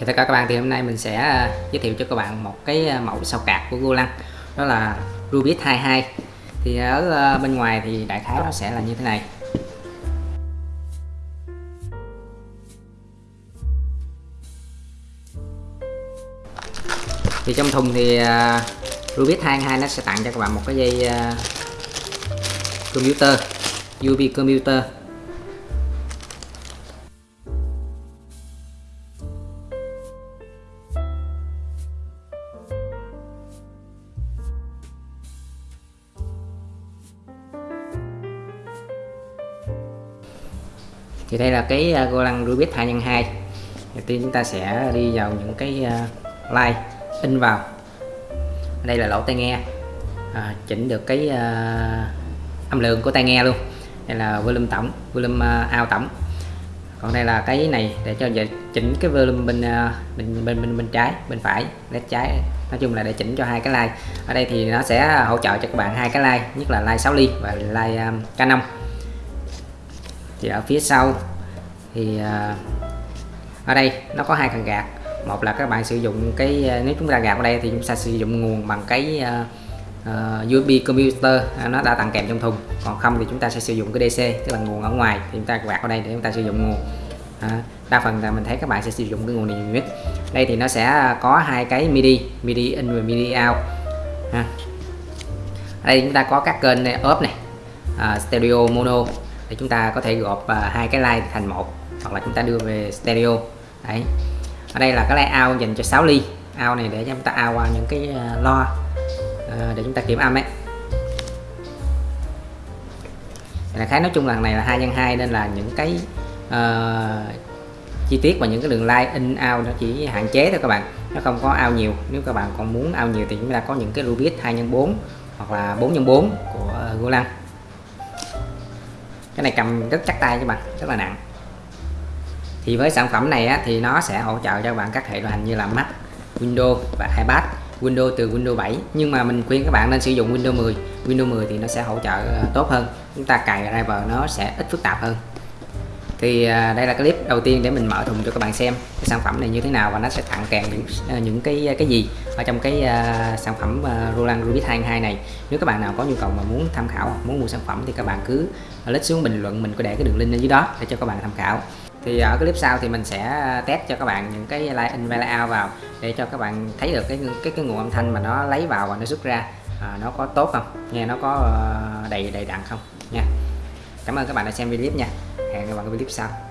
Chào tất cả các bạn, thì hôm nay mình sẽ à, giới thiệu cho các bạn một cái à, mẫu sao cạc của Golang. Đó là Rubis 22 thì ở à, bên ngoài thì đại khái nó sẽ là như thế này. Thì trong thùng thì Rubis 22 nó sẽ tặng cho các bạn một cái dây computer USB computer. Thì đây là cái uh, Golang Rubik 2 x 2 đầu tiên chúng ta sẽ đi vào những cái uh, line in vào. Đây là lỗ tai nghe. À, chỉnh được cái uh, âm lượng của tai nghe luôn. Đây là volume tổng volume uh, out tổng. Còn đây là cái này để cho chỉnh cái volume bên uh, bên bên bên bên trái bên phải led trái. Nói chung là để chỉnh cho hai cái line. Ở đây thì nó sẽ hỗ trợ cho các bạn hai cái line nhất là line 6 ly và line um, Canon thì ở phía sau thì à, ở đây nó có hai cần gạt một là các bạn sử dụng cái à, nếu chúng ta gạt ở đây thì chúng ta sử dụng nguồn bằng cái à, uh, USB computer nó đã tặng kèm trong thùng. Còn không thì chúng ta sẽ sử dụng cái DC tức là nguồn ở ngoài thì chúng ta gạt ở đây để chúng ta sử dụng nguồn. À, đa phần là mình thấy các bạn sẽ sử dụng cái nguồn này nhiều nhất. Đây thì nó sẽ có hai cái MIDI MIDI in và MIDI out. Ha. ở đây chúng ta có các kênh này, ốp này uh, stereo mono để chúng ta có thể gộp à, hai cái line thành một hoặc là chúng ta đưa về stereo. Đấy. Ở đây là cái line out dành cho 6 ly. Out này để chúng ta out qua những cái à, lo à, để chúng ta kiểm âm ấy. Là khái nói chung lần này là hai nhân hai nên là những cái uh, chi tiết và những cái đường line in out nó chỉ hạn chế thôi các bạn. Nó không có out nhiều. Nếu các bạn còn muốn out nhiều thì chúng ta có những cái Rubit 2 x 4 hoặc là 4 x 4 của Golang cái này cầm rất chắc tay các bạn rất là nặng. Thì với sản phẩm này á, thì nó sẽ hỗ trợ cho bạn các hệ điều hành như là Mac Windows và iPad Windows từ Windows 7 nhưng mà mình khuyên các bạn nên sử dụng Windows 10 Windows 10 thì nó sẽ hỗ trợ ờ, tốt hơn. Chúng ta cài driver nó sẽ ít phức tạp hơn thì à, đây là clip đầu tiên để mình mở thùng cho các bạn xem cái sản phẩm này như thế nào và nó sẽ tặng kèm những à, những cái à, cái gì ở trong cái uh, sản phẩm uh, Roland Rubis 22 này. Nếu các bạn nào có nhu cầu mà muốn tham khảo muốn mua sản phẩm thì các bạn cứ lít xuống bình luận mình có để cái đường link ở dưới đó để cho các bạn tham khảo. Thì ở clip sau thì mình sẽ test cho các bạn những cái line in và out vào để cho các bạn thấy được cái cái cái nguồn âm thanh mà nó lấy vào và nó xuất ra. À, nó có tốt không? Nghe nó có đầy đầy đặn không? Nha cảm ơn các bạn đã xem video clip nha. Hẹn gặp lại các bạn ở clip sau.